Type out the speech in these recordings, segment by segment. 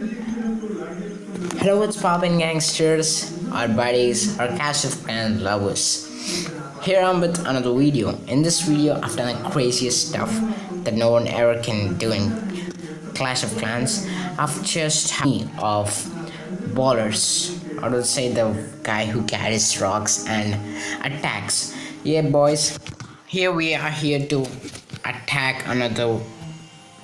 Hello, what's poppin' gangsters, our buddies, our Clash of Clans lovers. Here I'm with another video. In this video, I've done the craziest stuff that no one ever can do in Clash of Clans. I've just had of bowlers. I would say the guy who carries rocks and attacks. Yeah, boys. Here we are here to attack another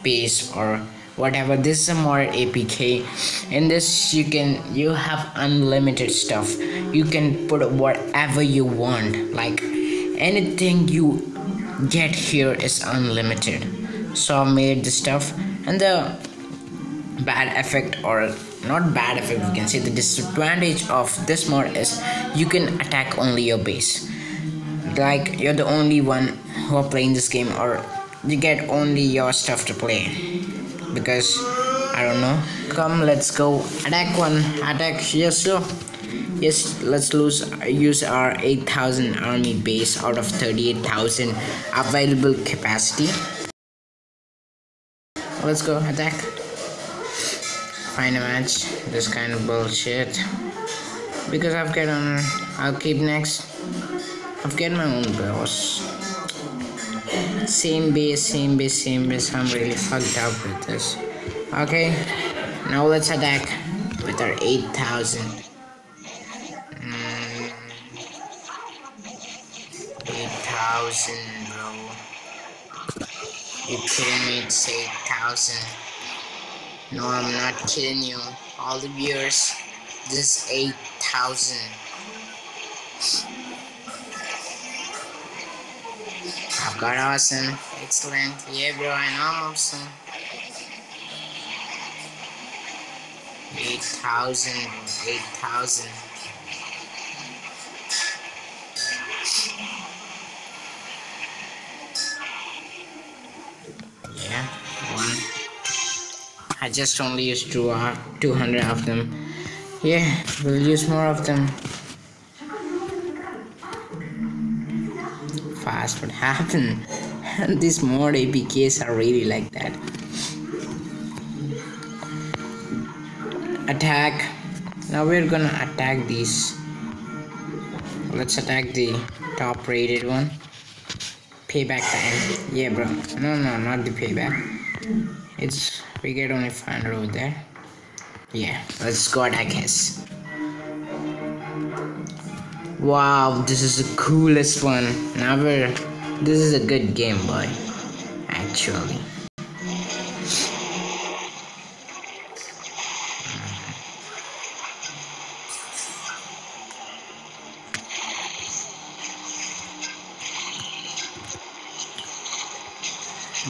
base or whatever. This is a mod apk in this you can you have unlimited stuff. You can put whatever you want. Like anything you get here is unlimited. So i made the stuff. And the bad effect or not bad effect we can say the disadvantage of this mod is you can attack only your base. Like you're the only one who are playing this game or you get only your stuff to play because I don't know. Come, let's go. Attack one. Attack. Yes, sir. Yes, let's lose. Use our 8,000 army base out of 38,000 available capacity. Let's go. Attack. Find a match. This kind of bullshit. Because I've got on. I'll keep next. I've got my own boss same base same base same base. I'm really fucked up with this. Okay now let's attack with our 8000 mm, 8000 bro. You kidding me? It's 8000 no i'm not kidding you. All the viewers this 8000 Got awesome. Excellent. Yeah, bro, I know I'm awesome. 8,000. 8,000. Yeah, one. I just only used two, uh, 200 of them. Yeah, we'll use more of them. Fast what happened and these mod apks are really like that. Attack. Now we're gonna attack these. Let's attack the top rated one. Payback time. Yeah bro. No no not the payback. It's we get only 500 over there. Yeah let's go attack his Wow, this is the coolest one. ever. This is a good game, boy. Actually.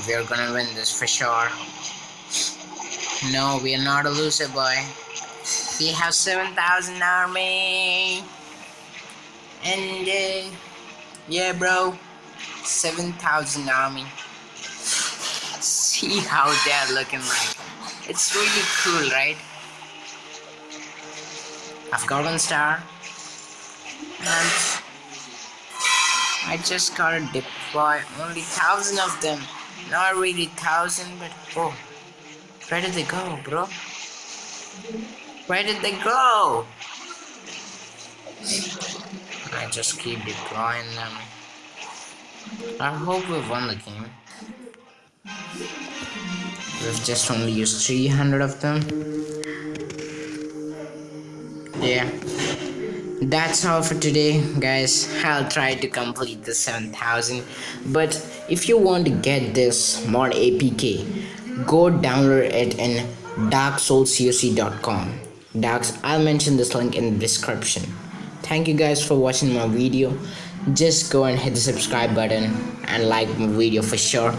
We're gonna win this for sure. No, we are not a loser, boy. We have 7,000 army. And yeah, bro, 7,000 army. See how they're looking like. It's really cool, right? I've got one star. And I just gotta deploy only thousand of them. Not really thousand, but oh, where did they go, bro? Where did they go? I just keep deploying them. I hope we've won the game. We've just only used 300 of them. Yeah. That's all for today, guys. I'll try to complete the 7000. But if you want to get this mod APK, go download it in darksoulcoc.com. Darks, I'll mention this link in the description thank you guys for watching my video. Just go and hit the subscribe button and like my video for sure.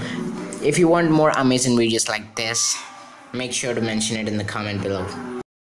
If you want more amazing videos like this make sure to mention it in the comment below